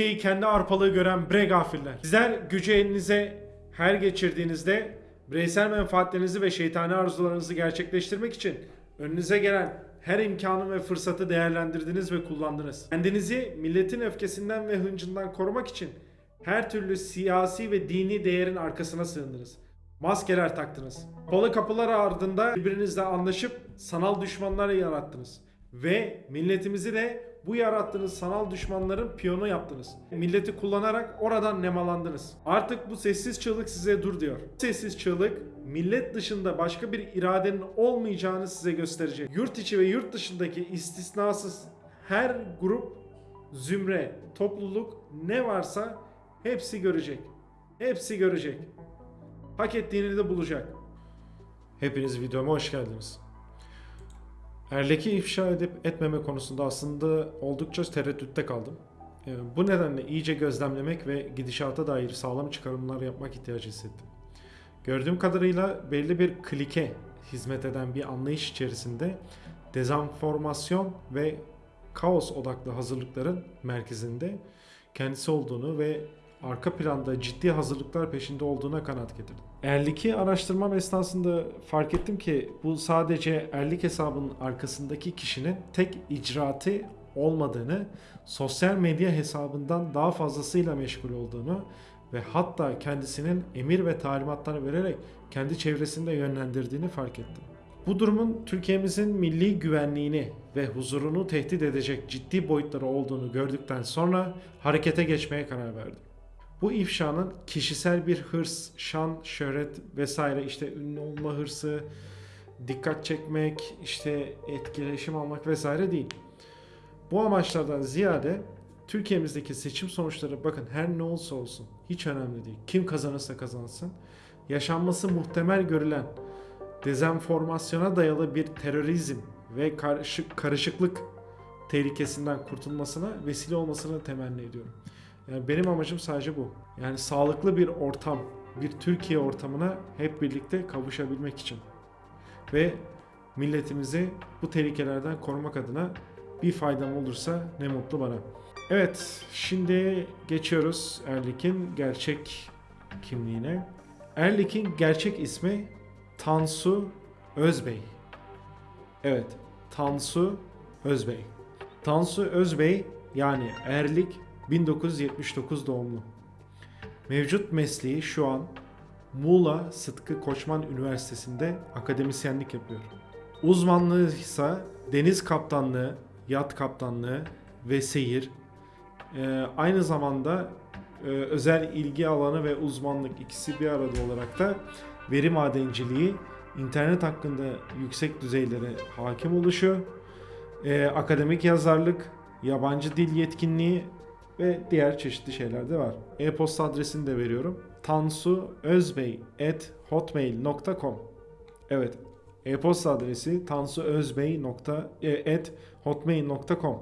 Türkiye'yi kendi arpalığı gören bre gafiller. Sizler gücü elinize her geçirdiğinizde bireysel menfaatlerinizi ve şeytani arzularınızı gerçekleştirmek için önünüze gelen her imkanı ve fırsatı değerlendirdiniz ve kullandınız. Kendinizi milletin öfkesinden ve hıncından korumak için her türlü siyasi ve dini değerin arkasına sığındınız. Maskeler taktınız. Kapalı kapılar ardında birbirinizle anlaşıp sanal düşmanlar yarattınız. Ve milletimizi de bu yarattığınız sanal düşmanların piyonu yaptınız. Milleti kullanarak oradan nemalandınız. Artık bu sessiz çığlık size dur diyor. Sessiz çığlık millet dışında başka bir iradenin olmayacağını size gösterecek. Yurt içi ve yurt dışındaki istisnasız her grup, zümre, topluluk ne varsa hepsi görecek. Hepsi görecek. Hak ettiğini de bulacak. Hepiniz videoma hoş geldiniz. Erlek'i ifşa edip etmeme konusunda aslında oldukça tereddütte kaldım. Ee, Bu nedenle iyice gözlemlemek ve gidişata dair sağlam çıkarımlar yapmak ihtiyacı hissettim. Gördüğüm kadarıyla belli bir klike hizmet eden bir anlayış içerisinde dezenformasyon ve kaos odaklı hazırlıkların merkezinde kendisi olduğunu ve arka planda ciddi hazırlıklar peşinde olduğuna kanaat getirdim. Erlik'i araştırmam esnasında fark ettim ki bu sadece Erlik hesabının arkasındaki kişinin tek icraatı olmadığını, sosyal medya hesabından daha fazlasıyla meşgul olduğunu ve hatta kendisinin emir ve talimatlar vererek kendi çevresinde yönlendirdiğini fark ettim. Bu durumun Türkiye'mizin milli güvenliğini ve huzurunu tehdit edecek ciddi boyutları olduğunu gördükten sonra harekete geçmeye karar verdim. Bu ifşanın kişisel bir hırs, şan, şöhret vesaire işte ünlü olma hırsı, dikkat çekmek, işte etkileşim almak vesaire değil. Bu amaçlardan ziyade Türkiye'mizdeki seçim sonuçları bakın her ne olsa olsun hiç önemli değil. Kim kazanırsa kazansın. Yaşanması muhtemel görülen dezenformasyona dayalı bir terörizm ve karışık, karışıklık tehlikesinden kurtulmasına vesile olmasını temenni ediyorum. Yani benim amacım sadece bu. Yani sağlıklı bir ortam, bir Türkiye ortamına hep birlikte kavuşabilmek için. Ve milletimizi bu tehlikelerden korumak adına bir faydam olursa ne mutlu bana. Evet, şimdi geçiyoruz Erlik'in gerçek kimliğine. Erlik'in gerçek ismi Tansu Özbey. Evet, Tansu Özbey. Tansu Özbey yani Erlik 1979 doğumlu. Mevcut mesleği şu an Muğla Sıtkı Koçman Üniversitesi'nde akademisyenlik yapıyor. Uzmanlığı ise deniz kaptanlığı, yat kaptanlığı ve seyir. Ee, aynı zamanda e, özel ilgi alanı ve uzmanlık ikisi bir arada olarak da veri madenciliği, internet hakkında yüksek düzeylere hakim oluşu, e, akademik yazarlık, yabancı dil yetkinliği ve diğer çeşitli şeyler de var. E-posta adresini de veriyorum. tansuözbey@hotmail.com. Evet. E-posta adresi tansuözbey.hotmail.com.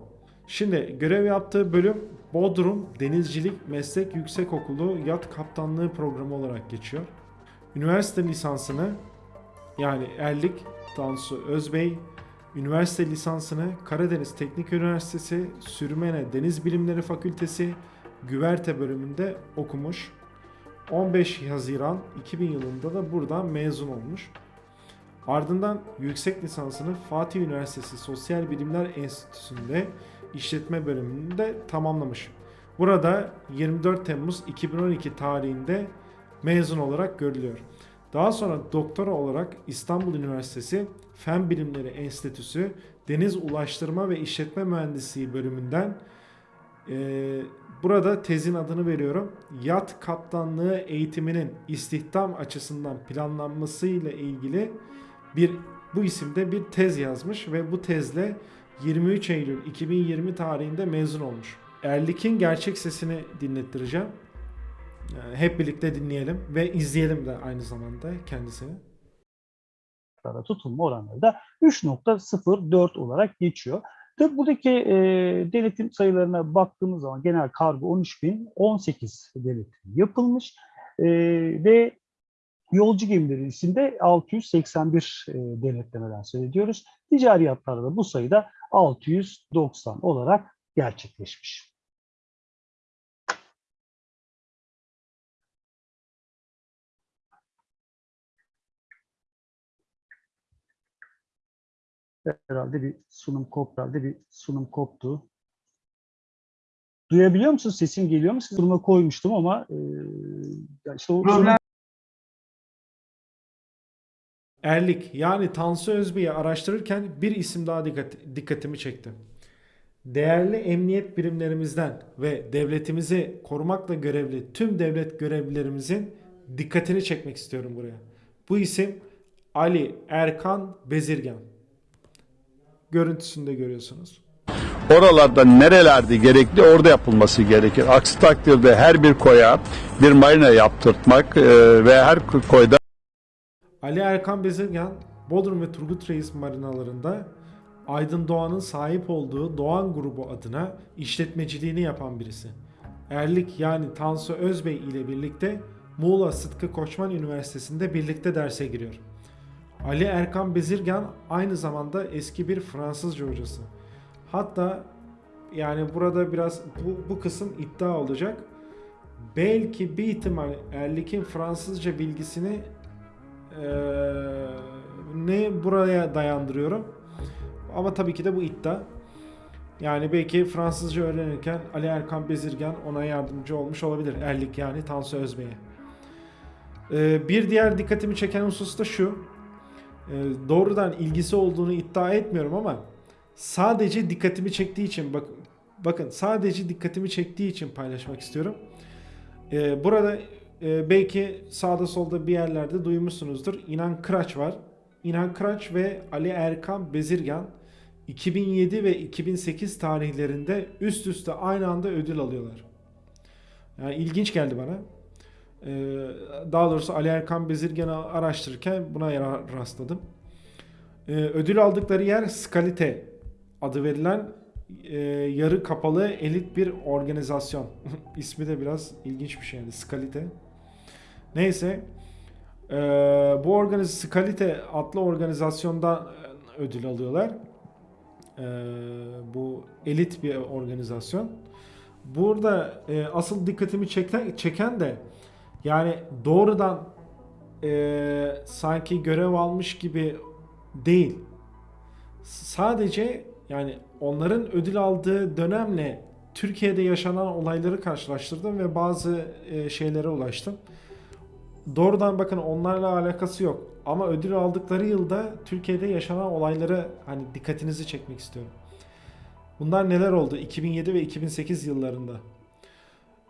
Şimdi görev yaptığı bölüm Bodrum Denizcilik Meslek Yüksekokulu Yat Kaptanlığı programı olarak geçiyor. Üniversite lisansını yani Erlik Tansu Özbey Üniversite lisansını Karadeniz Teknik Üniversitesi Sürmene Deniz Bilimleri Fakültesi Güverte bölümünde okumuş. 15 Haziran 2000 yılında da buradan mezun olmuş. Ardından yüksek lisansını Fatih Üniversitesi Sosyal Bilimler Enstitüsü'nde işletme bölümünde tamamlamış. Burada 24 Temmuz 2012 tarihinde mezun olarak görülüyor. Daha sonra doktora olarak İstanbul Üniversitesi Fen Bilimleri Enstitüsü Deniz Ulaştırma ve İşletme Mühendisliği bölümünden e, burada tezin adını veriyorum. Yat kaptanlığı eğitiminin istihdam açısından planlanmasıyla ilgili bir bu isimde bir tez yazmış ve bu tezle 23 Eylül 2020 tarihinde mezun olmuş. Erlik'in gerçek sesini dinlettireceğim. Yani hep birlikte dinleyelim ve izleyelim de aynı zamanda kendisini. tutulma oranları da 3.04 olarak geçiyor. Tabii buradaki e, denetim sayılarına baktığımız zaman genel kargo 13.018 denetim yapılmış e, ve yolcu gemileri içinde 681 e, denetlemeden söz ediyoruz. Ticari yatlarda da bu sayıda 690 olarak gerçekleşmiş. Herhalde bir sunum koptu. Herhalde bir sunum koptu. Duyabiliyor musunuz? Sesim geliyor mu? Sunuma koymuştum ama e, işte o Problem Erlik yani Tansu Özbey'i araştırırken bir isim daha dikkat, dikkatimi çekti. Değerli emniyet birimlerimizden ve devletimizi korumakla görevli tüm devlet görevlilerimizin dikkatini çekmek istiyorum buraya. Bu isim Ali Erkan Bezirgan. Görüntüsünde görüyorsunuz. Oralarda nerelerde gerekli orada yapılması gerekir. Aksi takdirde her bir koya bir marina yaptırtmak e, ve her koyda Ali Erkan Bezirgan, Bodrum ve Turgut Reis marinalarında Aydın Doğan'ın sahip olduğu Doğan grubu adına işletmeciliğini yapan birisi. Erlik yani Tansu Özbey ile birlikte Muğla Sıtkı Koçman Üniversitesi'nde birlikte derse giriyor. Ali Erkan Bezirgan aynı zamanda eski bir Fransızca hocası. Hatta yani burada biraz bu, bu kısım iddia olacak. Belki bir ihtimal Erlik'in Fransızca bilgisini ee, ne buraya dayandırıyorum. Ama tabii ki de bu iddia. Yani belki Fransızca öğrenirken Ali Erkan Bezirgan ona yardımcı olmuş olabilir. Erlik yani Tansu Özbey'e. Ee, bir diğer dikkatimi çeken husus da şu. Ee, doğrudan ilgisi olduğunu iddia etmiyorum ama sadece dikkatimi çektiği için bak bakın sadece dikkatimi çektiği için paylaşmak istiyorum. Ee, burada e, belki sağda solda bir yerlerde duymuşsunuzdur. İnan Kıraç var. İnan Kıraç ve Ali Erkan Bezirgan 2007 ve 2008 tarihlerinde üst üste aynı anda ödül alıyorlar. Yani ilginç geldi bana. Ee, daha doğrusu Ali Erkan Bezirgan'ı araştırırken buna ra- rastladım. Ee, ödül aldıkları yer Skalite adı verilen e, yarı kapalı elit bir organizasyon. İsmi de biraz ilginç bir şey yani Skalite. Neyse. Ee, bu organiz Skalite adlı organizasyondan e, ödül alıyorlar. Bu elit bir organizasyon. Burada e, asıl dikkatimi çeken de yani doğrudan e, sanki görev almış gibi değil. Sadece yani onların ödül aldığı dönemle Türkiye'de yaşanan olayları karşılaştırdım ve bazı e, şeylere ulaştım. Doğrudan bakın onlarla alakası yok. Ama ödül aldıkları yılda Türkiye'de yaşanan olayları hani dikkatinizi çekmek istiyorum. Bunlar neler oldu 2007 ve 2008 yıllarında?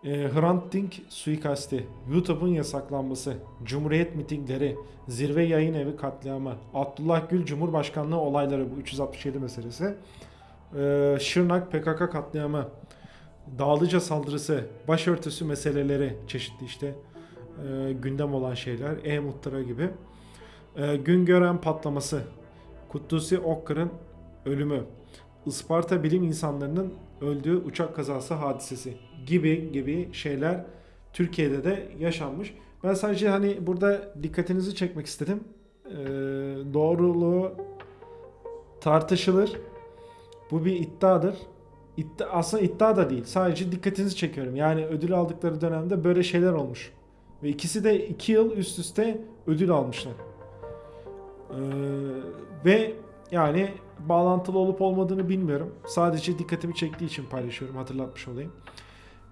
E, Hrant Dink suikasti, YouTube'un yasaklanması, Cumhuriyet mitingleri, Zirve Yayın Evi katliamı, Abdullah Gül Cumhurbaşkanlığı olayları bu 367 meselesi, e, Şırnak PKK katliamı, Dağlıca saldırısı, başörtüsü meseleleri çeşitli işte e, gündem olan şeyler, E-Muhtıra gibi. E, Güngören patlaması, Kutlusi Okkır'ın ölümü, Isparta bilim insanlarının öldüğü uçak kazası hadisesi gibi gibi şeyler Türkiye'de de yaşanmış. Ben sadece hani burada dikkatinizi çekmek istedim. E, doğruluğu tartışılır. Bu bir iddiadır. İddia, aslında iddia da değil. Sadece dikkatinizi çekiyorum. Yani ödül aldıkları dönemde böyle şeyler olmuş. Ve ikisi de iki yıl üst üste ödül almışlar. Ee, ve yani bağlantılı olup olmadığını bilmiyorum. Sadece dikkatimi çektiği için paylaşıyorum. Hatırlatmış olayım.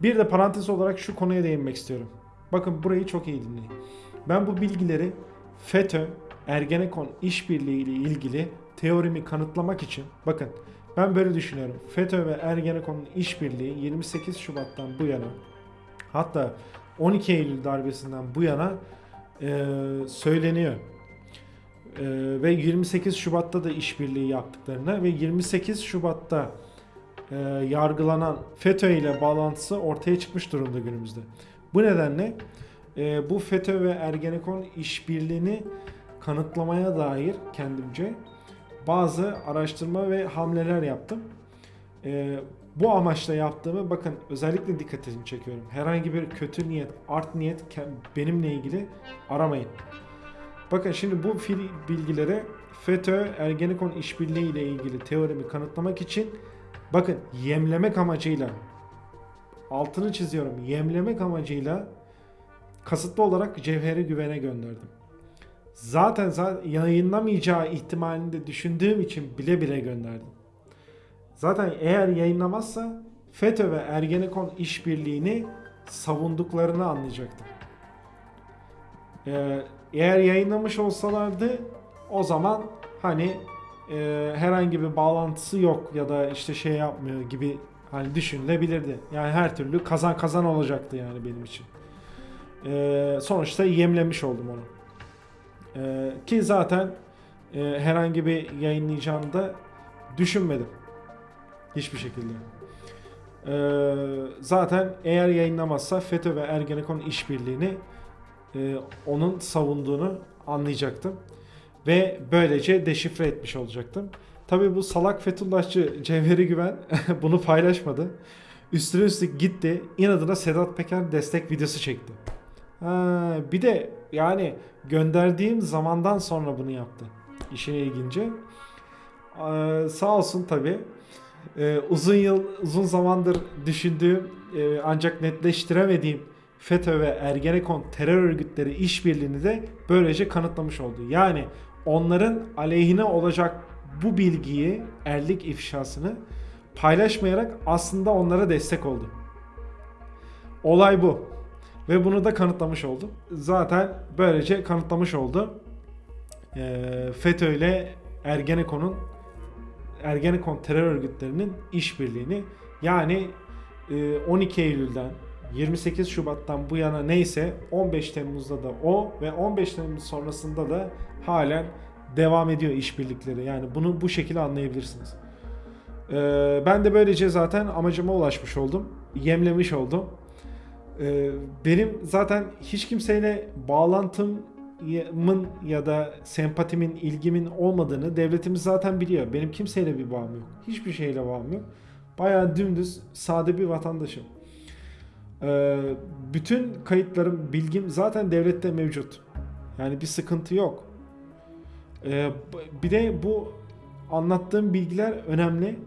Bir de parantez olarak şu konuya değinmek istiyorum. Bakın burayı çok iyi dinleyin. Ben bu bilgileri FETÖ, Ergenekon işbirliği ile ilgili teorimi kanıtlamak için bakın ben böyle düşünüyorum. FETÖ ve Ergenekon'un işbirliği 28 Şubat'tan bu yana hatta 12 Eylül darbesinden bu yana e, söyleniyor. E, ve 28 Şubat'ta da işbirliği yaptıklarını ve 28 Şubat'ta e, yargılanan FETÖ ile bağlantısı ortaya çıkmış durumda günümüzde. Bu nedenle e, bu FETÖ ve Ergenekon işbirliğini kanıtlamaya dair kendimce bazı araştırma ve hamleler yaptım. Ee, bu amaçla yaptığımı bakın özellikle dikkatimi çekiyorum. Herhangi bir kötü niyet, art niyet benimle ilgili aramayın. Bakın şimdi bu fil- bilgileri FETÖ Ergenekon işbirliği ile ilgili teorimi kanıtlamak için bakın yemlemek amacıyla altını çiziyorum. Yemlemek amacıyla kasıtlı olarak Cevheri Güven'e gönderdim. Zaten, zaten yayınlamayacağı ihtimalini de düşündüğüm için bile bile gönderdim. Zaten eğer yayınlamazsa FETÖ ve Ergenekon işbirliğini savunduklarını anlayacaktım. Ee, eğer yayınlamış olsalardı o zaman hani e, herhangi bir bağlantısı yok ya da işte şey yapmıyor gibi hani düşünülebilirdi. Yani her türlü kazan kazan olacaktı yani benim için. Ee, sonuçta yemlemiş oldum onu. Ee, ki zaten e, herhangi bir yayınlayacağını da düşünmedim. Hiçbir şekilde. Ee, zaten eğer yayınlamazsa FETÖ ve Ergenekon işbirliğini e, onun savunduğunu anlayacaktım. Ve böylece deşifre etmiş olacaktım. Tabii bu salak Fethullahçı Cevheri Güven bunu paylaşmadı. Üstüne üstlük gitti inadına Sedat Peker destek videosu çekti. Ha, bir de yani gönderdiğim zamandan sonra bunu yaptı. İşin ilginci. Ee, sağ olsun tabii. Ee, uzun yıl, uzun zamandır düşündüğüm e, ancak netleştiremediğim FETÖ ve Ergenekon terör örgütleri işbirliğini de böylece kanıtlamış oldu. Yani onların aleyhine olacak bu bilgiyi, erlik ifşasını paylaşmayarak aslında onlara destek oldu. Olay bu. Ve bunu da kanıtlamış oldu. Zaten böylece kanıtlamış oldu. Ee, FETÖ ile Ergenekon'un Ergenekon terör örgütlerinin işbirliğini yani e, 12 Eylül'den 28 Şubat'tan bu yana neyse 15 Temmuz'da da o ve 15 Temmuz sonrasında da halen devam ediyor işbirlikleri. Yani bunu bu şekilde anlayabilirsiniz. Ee, ben de böylece zaten amacıma ulaşmış oldum. Yemlemiş oldum. Ee, benim zaten hiç kimseyle bağlantımın ya da sempatimin, ilgimin olmadığını devletimiz zaten biliyor. Benim kimseyle bir bağım yok. Hiçbir şeyle bağım yok. Bayağı dümdüz, sade bir vatandaşım. Ee, bütün kayıtlarım, bilgim zaten devlette mevcut. Yani bir sıkıntı yok. Ee, bir de bu anlattığım bilgiler önemli.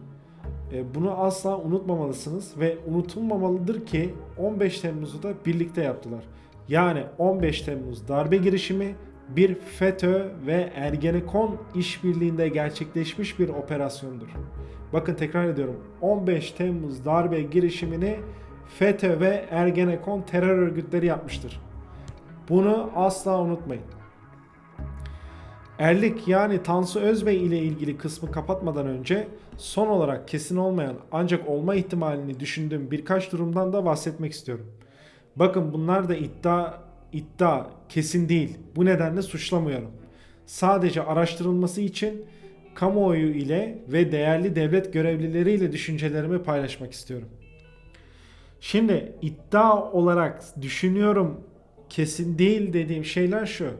Ee, bunu asla unutmamalısınız ve unutulmamalıdır ki 15 Temmuz'u da birlikte yaptılar. Yani 15 Temmuz darbe girişimi bir FETÖ ve Ergenekon işbirliğinde gerçekleşmiş bir operasyondur. Bakın tekrar ediyorum. 15 Temmuz darbe girişimini FETÖ ve Ergenekon terör örgütleri yapmıştır. Bunu asla unutmayın. Erlik yani Tansu Özbey ile ilgili kısmı kapatmadan önce son olarak kesin olmayan ancak olma ihtimalini düşündüğüm birkaç durumdan da bahsetmek istiyorum. Bakın bunlar da iddia iddia kesin değil. Bu nedenle suçlamıyorum. Sadece araştırılması için kamuoyu ile ve değerli devlet görevlileriyle düşüncelerimi paylaşmak istiyorum. Şimdi iddia olarak düşünüyorum kesin değil dediğim şeyler şu.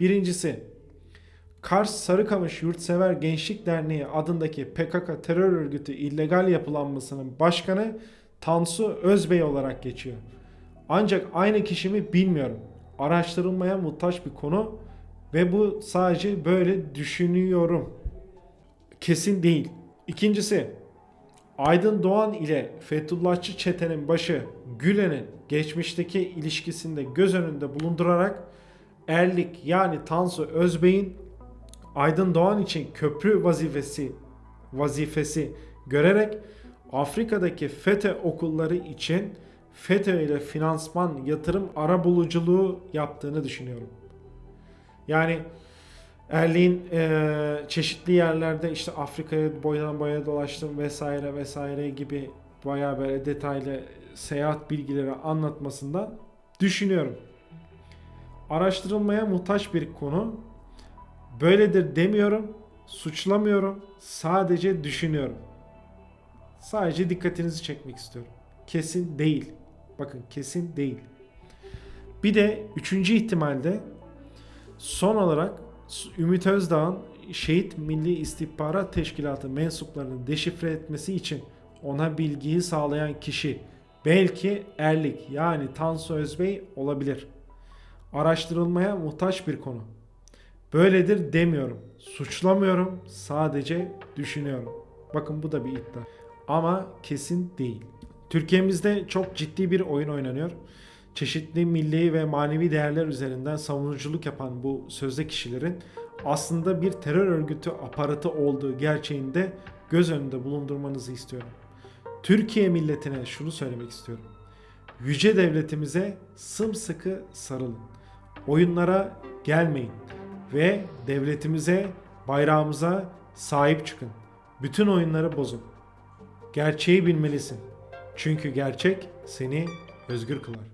Birincisi Kars Sarıkamış Yurtsever Gençlik Derneği adındaki PKK terör örgütü illegal yapılanmasının başkanı Tansu Özbey olarak geçiyor. Ancak aynı kişi mi bilmiyorum. Araştırılmaya muhtaç bir konu ve bu sadece böyle düşünüyorum. Kesin değil. İkincisi Aydın Doğan ile Fethullahçı çetenin başı Gülen'in geçmişteki ilişkisinde göz önünde bulundurarak Erlik yani Tansu Özbey'in Aydın Doğan için köprü vazifesi vazifesi görerek Afrika'daki FETÖ okulları için FETÖ ile finansman, yatırım arabuluculuğu yaptığını düşünüyorum. Yani Erliğin e, çeşitli yerlerde işte Afrika'ya boydan boya dolaştım vesaire vesaire gibi bayağı böyle detaylı seyahat bilgileri anlatmasından düşünüyorum. Araştırılmaya muhtaç bir konu. Böyledir demiyorum, suçlamıyorum, sadece düşünüyorum. Sadece dikkatinizi çekmek istiyorum. Kesin değil. Bakın kesin değil. Bir de üçüncü ihtimalde son olarak Ümit Özdağ'ın Şehit Milli İstihbarat Teşkilatı mensuplarını deşifre etmesi için ona bilgiyi sağlayan kişi belki Erlik yani Tansu Özbey olabilir. Araştırılmaya muhtaç bir konu. Böyledir demiyorum. Suçlamıyorum. Sadece düşünüyorum. Bakın bu da bir iddia. Ama kesin değil. Türkiye'mizde çok ciddi bir oyun oynanıyor. Çeşitli milli ve manevi değerler üzerinden savunuculuk yapan bu sözde kişilerin aslında bir terör örgütü aparatı olduğu gerçeğinde göz önünde bulundurmanızı istiyorum. Türkiye milletine şunu söylemek istiyorum. Yüce devletimize sımsıkı sarılın. Oyunlara gelmeyin ve devletimize, bayrağımıza sahip çıkın. Bütün oyunları bozun. Gerçeği bilmelisin. Çünkü gerçek seni özgür kılar.